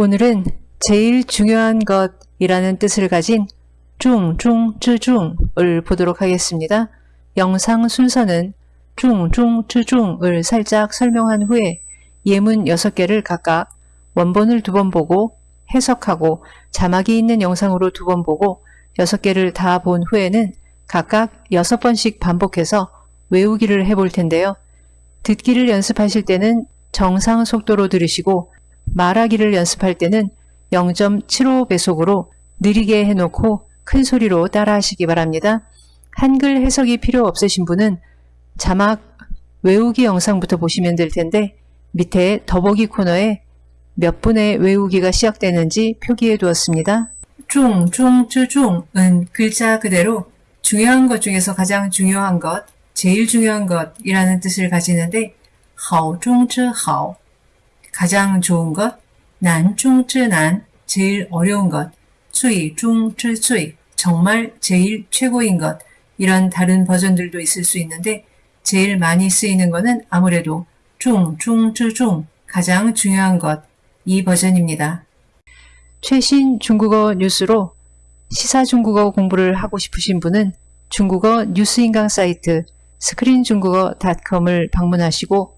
오늘은 제일 중요한 것이라는 뜻을 가진 중 중 쯔 중을 보도록 하겠습니다. 영상 순서는 중 중 쯔 중을 살짝 설명한 후에 예문 6개를 각각 원본을 두 번 보고 해석하고 자막이 있는 영상으로 두 번 보고 6개를 다 본 후에는 각각 6번씩 반복해서 외우기를 해볼 텐데요. 듣기를 연습하실 때는 정상 속도로 들으시고 말하기를 연습할 때는 0.75배속으로 느리게 해놓고 큰 소리로 따라 하시기 바랍니다. 한글 해석이 필요 없으신 분은 자막 외우기 영상부터 보시면 될 텐데 밑에 더보기 코너에 몇 분의 외우기가 시작되는지 표기해 두었습니다. 중, 중, 주중은 글자 그대로 중요한 것 중에서 가장 중요한 것, 제일 중요한 것이라는 뜻을 가지는데 하오, 중, 즈, 하오 가장 좋은 것, 난중지난, 제일 어려운 것, 최중칠수이, 정말 제일 최고인 것, 이런 다른 버전들도 있을 수 있는데 제일 많이 쓰이는 것은 아무래도 중중지중, 가장 중요한 것, 이 버전입니다. 최신 중국어 뉴스로 시사 중국어 공부를 하고 싶으신 분은 중국어 뉴스인강 사이트 스크린중국어 닷컴을 방문하시고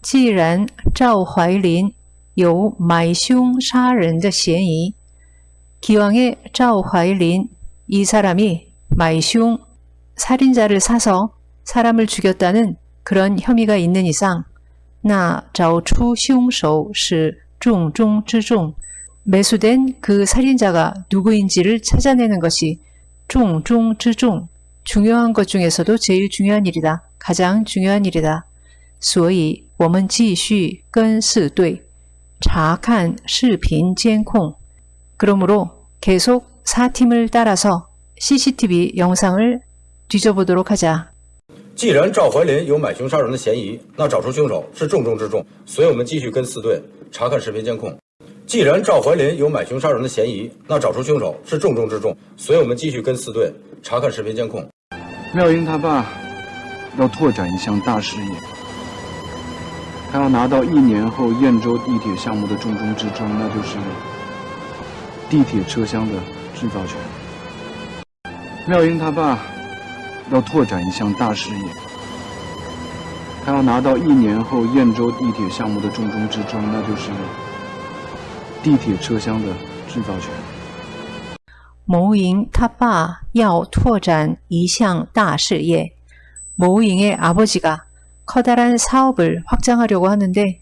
既然赵怀林有买凶杀人的嫌疑，那找出凶手是重中之重。所以我们继续跟四队查看视频监控。既然赵怀林有买凶杀人的嫌疑，기왕에赵怀林이 사람이 말凶살인자를 사서 사람을 죽였다는 그런 혐의가 있는 이상 那找出凶手是重中之重 매수된 그 살인자가 누구인지를 찾아내는 것이 重中之重 중요한 것 중에서도 제일 중요한 일이다. 가장 중요한 일이다. 所以 我们继续跟四队查看视频监控 그러므로 계속 4팀을 따라서 CCTV 영상을 뒤져보도록 하자. 既然赵怀林有买凶杀人的嫌疑，那找出凶手是重中之重。所以我们继续跟四队查看视频监控。既然赵怀林有买凶杀人的嫌疑，那找出凶手是重中之重。所以我们继续跟四队查看视频监控。妙英他爸要拓展一项大事业， 他要拿到一年后燕州地铁项目的重中之重，那就是地铁车厢的制造权。妙英他爸要拓展一项大事业，他要拿到一年后燕州地铁项目的重中之重，那就是地铁车厢的制造权。牟银他爸要拓展一项大事业，牟银的阿伯지가 커다란사업을확장하려고하는데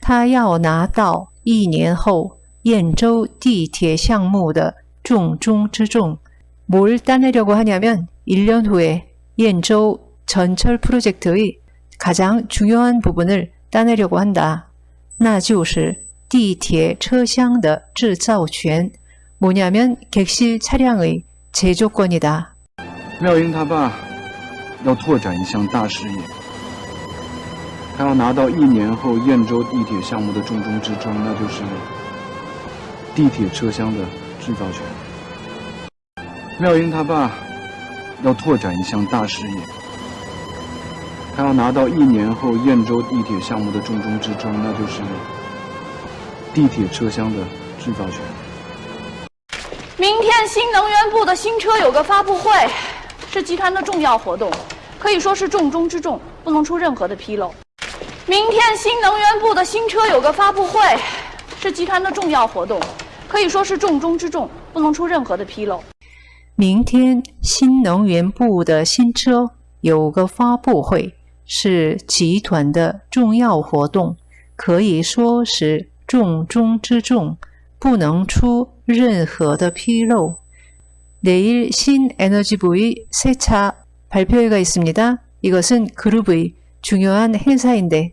他要拿到一年后燕州地铁项目的重中之重。뭘따내려고하냐면1년 후에 옌州전철 프로젝트의 가장 중요한 부분을 따내려고 한다. 那就是地铁车厢的制造权. 뭐냐면 객실 차량의 제조권이다. 妙英他爸要拓展一项大事业， 他要拿到一年后燕州地铁项目的重中之重，那就是地铁车厢的制造权。妙英他爸要拓展一项大事业，他要拿到一年后燕州地铁项目的重中之重，那就是地铁车厢的制造权。明天新能源部的新车有个发布会，是集团的重要活动，可以说是重中之重，不能出任何的纰漏。明天新能源部的新车有个发布会，是集团的重要活动，可以说是重中之重，不能出任何的纰漏。明天新能源部的新车有个发布会，是集团的重要活动，可以说是重中之重，不能出任何的纰漏。내일신에너지부의새차발표회가있습니다이것은그룹의중요한행사인데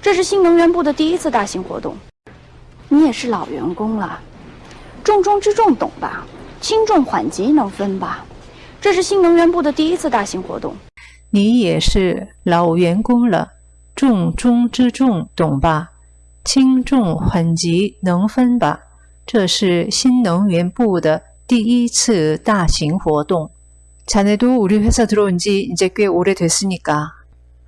这是新能源部的第一次大型活动。你也是老员工了，重中之重懂吧？轻重缓急能分吧？这是新能源部的第一次大型活动。你也是老员工了，重中之重懂吧？轻重缓急能分吧？这是新能源部的第一次大型活动。 자네도 우리 회사 들어온 지 이제 꽤 오래됐으니까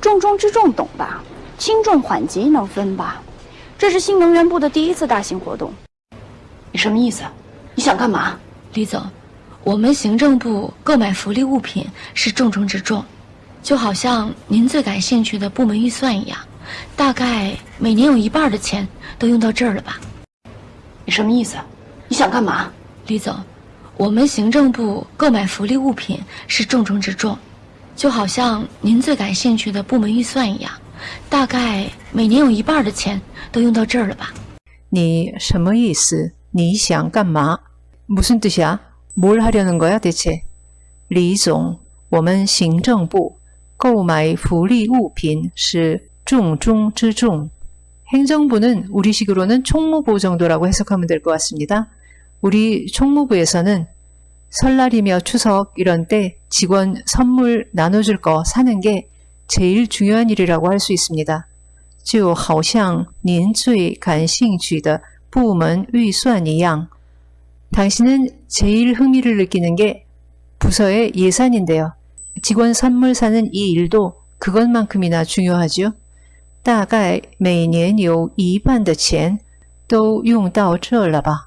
重中之重懂吧？轻重缓急能分吧？这是新能源部的第一次大型活动。你什么意思？你想干嘛？李总，我们行政部购买福利物品是重中之重，就好像您最感兴趣的部门预算一样，大概每年有一半的钱都用到这儿了吧？你什么意思？你想干嘛？李总，我们行政部购买福利物品是重中之重，就好像您最感兴趣的部门预算一样，大概每年有一半的钱都用到这儿了吧？你什么意思?你想干嘛? 무슨 뜻이야? 뭘 하려는 거야 대체? 李总,我们行政部购买福利物品是重中之重. 행정부는 우리식으로는 총무부 정도라고 해석하면 될 것 같습니다. 우리 총무부에서는 설날이며 추석 이런 때 직원 선물 나눠줄 거 사는 게 제일 중요한 일이라고 할 수 있습니다. 就好像您最感兴趣的部门预算一样. 당신은 제일 흥미를 느끼는 게 부서의 예산인데요. 직원 선물 사는 이 일도 그것만큼이나 중요하죠. 大概每年有一半的钱都用到这了吧?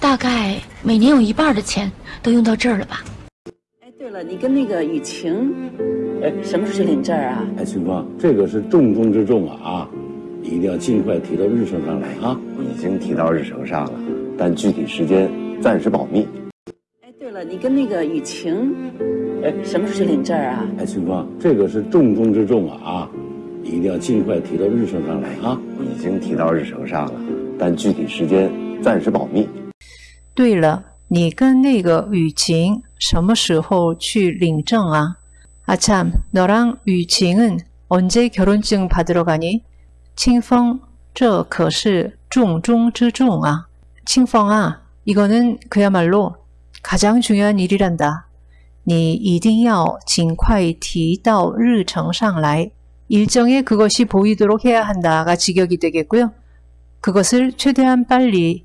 大概每年有一半的钱都用到这儿了吧？哎，对了，你跟那个雨晴，哎，什么时候去领证啊？哎，秦芳，这个是重中之重啊啊！你一定要尽快提到日程上来啊！已经提到日程上了，但具体时间暂时保密。哎，对了，你跟那个雨晴，哎，什么时候去领证啊？哎，秦芳，这个是重中之重啊啊！你一定要尽快提到日程上来啊！已经提到日程上了，但具体时间暂时保密。对了，你跟那个雨晴什么时候去领证啊？ 아참, 너랑 유칭은 언제 결혼증 받으러 가니? 칭펑, 这可是重中之重啊. 칭펑아, 이거는 그야말로 가장 중요한 일이란다. 你一定要尽快提到日程上来. 일정에 그것이 보이도록 해야 한다가 직역이 되겠고요. 그것을 최대한 빨리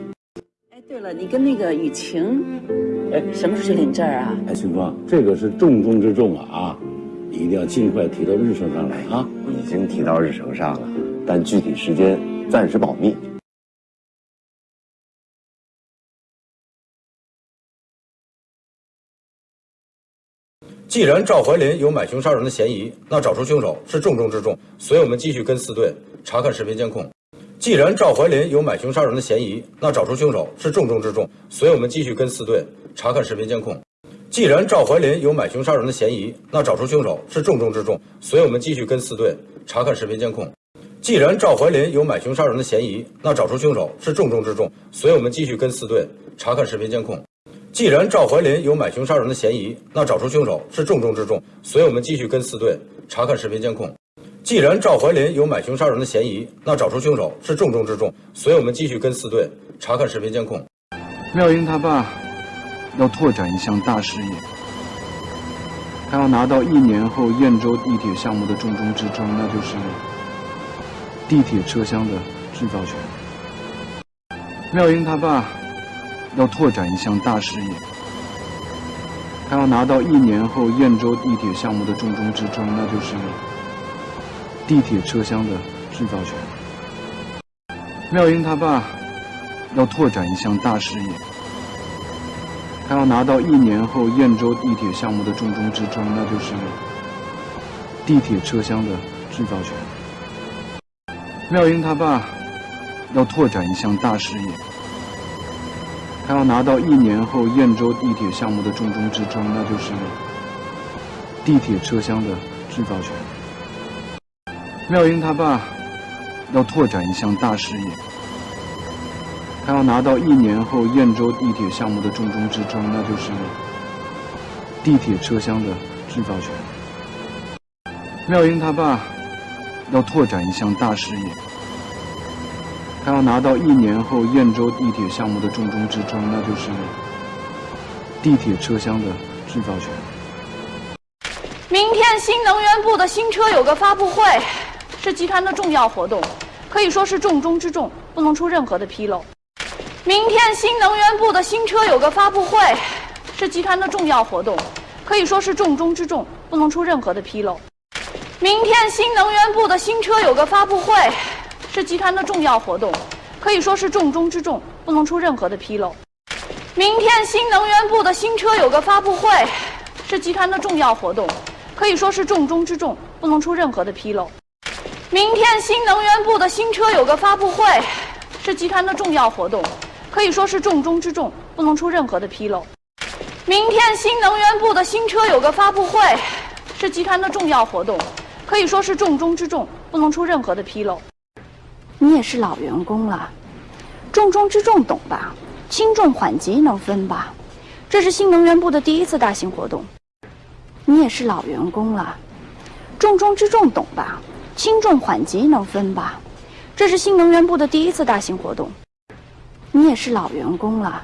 你跟那个雨晴哎什么时候去领证啊？哎庆峰这个是重中之重啊啊你一定要尽快提到日程上来啊。已经提到日程上了但具体时间暂时保密。既然赵怀林有买凶杀人的嫌疑那找出凶手是重中之重所以我们继续跟四队查看视频监控。既然赵怀林有买凶杀人的嫌疑，那找出凶手是重中之重。所以我们继续跟四队查看视频监控。既然赵怀林有买凶杀人的嫌疑，那找出凶手是重中之重。所以我们继续跟四队查看视频监控。既然赵怀林有买凶杀人的嫌疑，那找出凶手是重中之重。所以我们继续跟四队查看视频监控。既然赵怀林有买凶杀人的嫌疑，那找出凶手是重中之重。所以我们继续跟四队查看视频监控。既然赵怀林有买凶杀人的嫌疑，那找出凶手是重中之重。所以我们继续跟四队查看视频监控。妙英他爸要拓展一项大事业，他要拿到一年后燕州地铁项目的重中之重，那就是地铁车厢的制造权。妙英他爸要拓展一项大事业，他要拿到一年后燕州地铁项目的重中之重，那就是地铁车厢的制造权。妙英他爸要拓展一项大事业，他要拿到一年后燕州地铁项目的重中之重，那就是地铁车厢的制造权。妙英他爸要拓展一项大事业，他要拿到一年后燕州地铁项目的重中之重，那就是地铁车厢的制造权。妙英他爸要拓展一项大事业，他要拿到一年后燕州地铁项目的重中之重，那就是地铁车厢的制造权。妙英他爸要拓展一项大事业，他要拿到一年后燕州地铁项目的重中之重，那就是地铁车厢的制造权。明天新能源部的新车有个发布会，是集团的重要活动，可以说是重中之重，不能出任何的纰漏。明天新能源部的新车有个发布会，是集团的重要活动，可以说是重中之重，不能出任何的纰漏。明天新能源部的新车有个发布会，是集团的重要活动，可以说是重中之重，不能出任何的纰漏。明天新能源部的新车有个发布会，是集团的重要活动，可以说是重中之重，不能出任何的纰漏。明天新能源部的新车有个发布会，是集团的重要活动，可以说是重中之重，不能出任何的纰漏。明天新能源部的新车有个发布会，是集团的重要活动，可以说是重中之重，不能出任何的纰漏。你也是老员工了，重中之重懂吧？轻重缓急能分吧？这是新能源部的第一次大型活动。你也是老员工了，重中之重懂吧？轻重缓急能分吧？这是新能源部的第一次大型活动。你也是老员工了，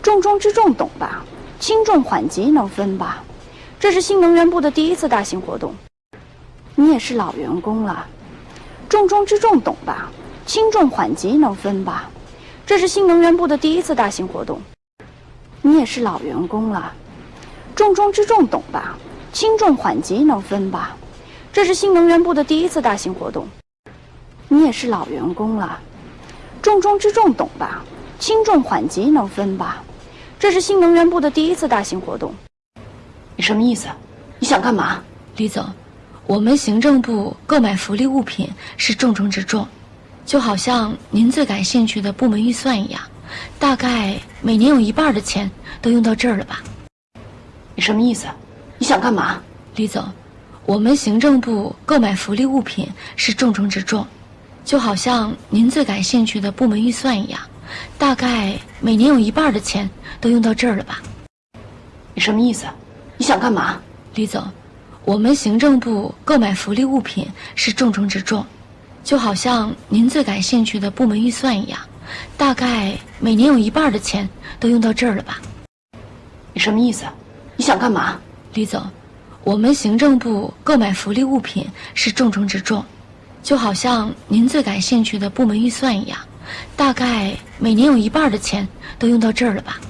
重中之重懂吧？轻重缓急能分吧？这是新能源部的第一次大型活动。你也是老员工了，重中之重懂吧？轻重缓急能分吧？这是新能源部的第一次大型活动。你也是老员工了，重中之重懂吧？轻重缓急能分吧？这是新能源部的第一次大型活动。你也是老员工了，重中之重懂吧？轻重缓急能分吧？这是新能源部的第一次大型活动。你什么意思？你想干嘛？李总，我们行政部购买福利物品是重中之重，就好像您最感兴趣的部门预算一样，大概每年有一半的钱都用到这儿了吧？你什么意思？你想干嘛？李总，我们行政部购买福利物品是重中之重，就好像您最感兴趣的部门预算一样，大概每年有一半的钱都用到这儿了吧？你什么意思？你想干嘛？李总，我们行政部购买福利物品是重中之重，就好像您最感兴趣的部门预算一样，大概每年有一半的钱都用到这儿了吧？你什么意思？你想干嘛？李总，我们行政部购买福利物品是重中之重，就好像您最感兴趣的部门预算一样，大概每年有一半的钱都用到这儿了吧？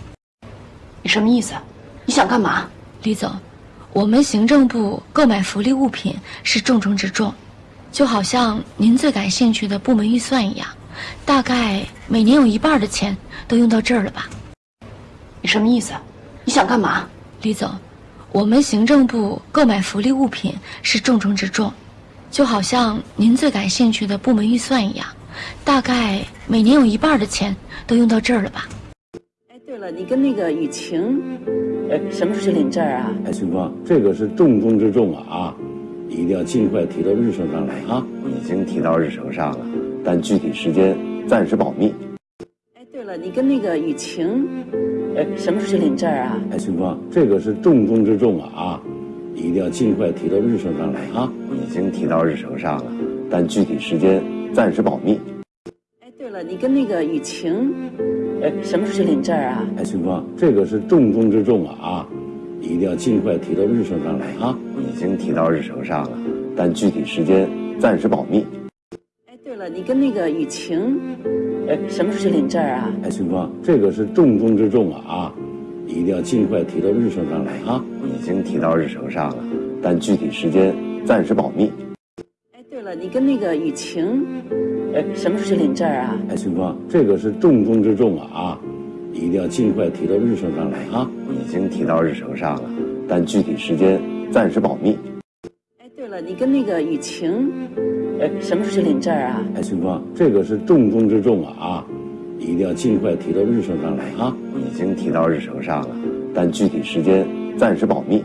你什么意思？你想干嘛？李总，我们行政部购买福利物品是重中之重，就好像您最感兴趣的部门预算一样，大概每年有一半的钱都用到这儿了吧？你什么意思？你想干嘛？李总，我们行政部购买福利物品是重中之重，就好像您最感兴趣的部门预算一样，大概每年有一半的钱都用到这儿了吧？哎，对了，你跟那个雨晴，哎，什么时候去领证啊？哎，秦芳，这个是重中之重啊啊！你一定要尽快提到日程上来啊！已经提到日程上了，但具体时间暂时保密。哎，对了，你跟那个雨晴，哎，什么时候去领证啊？哎，秦芳，这个是重中之重啊啊！你一定要尽快提到日程上来啊！已经提到日程上了，但具体时间暂时保密。哎，对了，你跟那个雨晴，哎，什么时候去领证啊？哎，秦芳，这个是重中之重啊啊！你一定要尽快提到日程上来啊！已经提到日程上了，但具体时间暂时保密。哎，对了，你跟那个雨晴，哎，什么时候去领证啊？哎，秦芳，这个是重中之重啊啊！你一定要尽快提到日程上来啊！已经提到日程上了，但具体时间暂时保密。哎，对了，你跟那个雨晴，哎，什么时候去领证啊？哎，秦芳，这个是重中之重啊啊！你一定要尽快提到日程上来啊！已经提到日程上了，但具体时间暂时保密。哎，对了，你跟那个雨晴，哎，什么时候去领证啊？哎，秦芳，这个是重中之重啊啊！你一定要尽快提到日程上来啊！已经提到日程上了，但具体时间暂时保密。